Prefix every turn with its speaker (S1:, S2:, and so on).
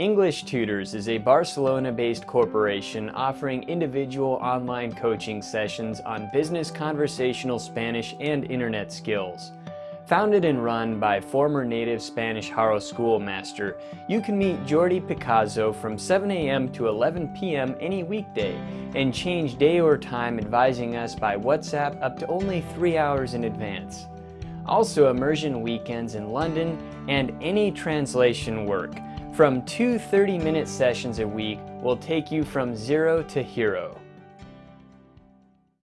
S1: English Tutors is a Barcelona-based corporation offering individual online coaching sessions on business conversational Spanish and internet skills. Founded and run by former native Spanish Haro schoolmaster, you can meet Jordi Picasso from 7 a.m. to 11 p.m. any weekday and change day or time advising us by WhatsApp up to only three hours in advance. Also immersion weekends in London and any translation work from two 30-minute sessions a week will take you from zero to hero.